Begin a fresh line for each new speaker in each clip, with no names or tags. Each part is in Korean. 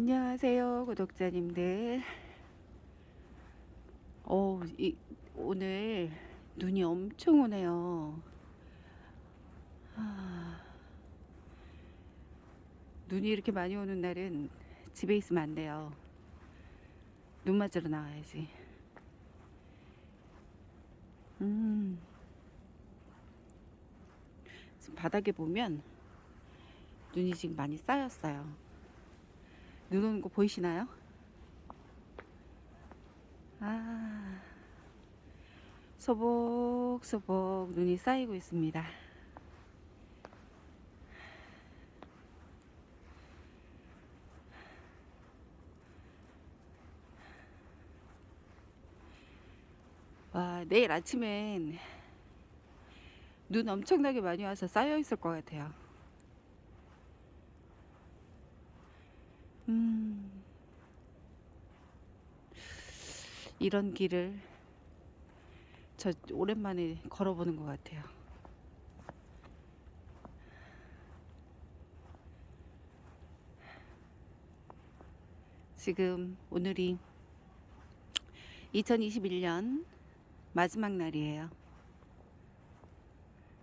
안녕하세요 구독자님들. 어, 이, 오늘 눈이 엄청 오네요. 아, 눈이 이렇게 많이 오는 날은 집에 있으면 안 돼요. 눈 맞으러 나와야지. 음, 지금 바닥에 보면 눈이 지금 많이 쌓였어요 눈 오는 거 보이시나요? 아, 소복소복 눈이 쌓이고 있습니다. 와, 내일 아침엔 눈 엄청나게 많이 와서 쌓여 있을 것 같아요. 음, 이런 길을 저 오랜만에 걸어보는 것 같아요. 지금 오늘이 2021년 마지막 날이에요.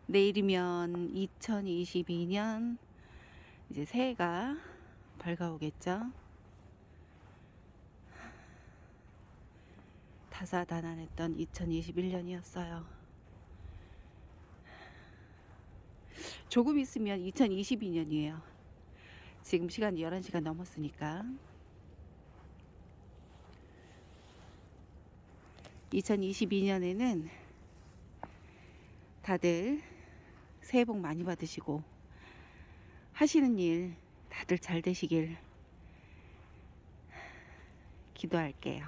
내일이면 2022년 이제 새해가 밝아오겠죠. 다사다난했던 2021년이었어요. 조금 있으면 2022년이에요. 지금 시간 11시가 넘었으니까. 2022년에는 다들 새해 복 많이 받으시고 하시는 일 다들 잘 되시길 기도할게요.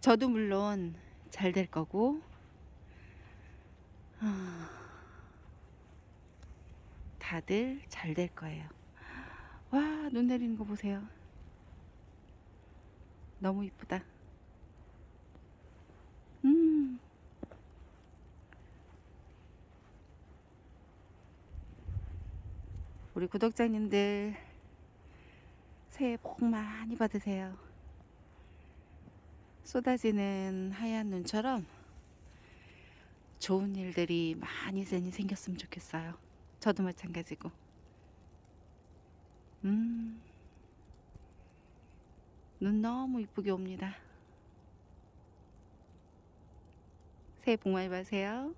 저도 물론 잘 될 거고, 아, 다들 잘 될 거예요. 와, 눈 내리는 거 보세요. 너무 이쁘다. 우리 구독자님들 새해 복 많이 받으세요. 쏟아지는 하얀 눈처럼 좋은 일들이 많이 많이 생겼으면 좋겠어요. 저도 마찬가지고. 음. 눈 너무 이쁘게 옵니다. 새해 복 많이 받으세요.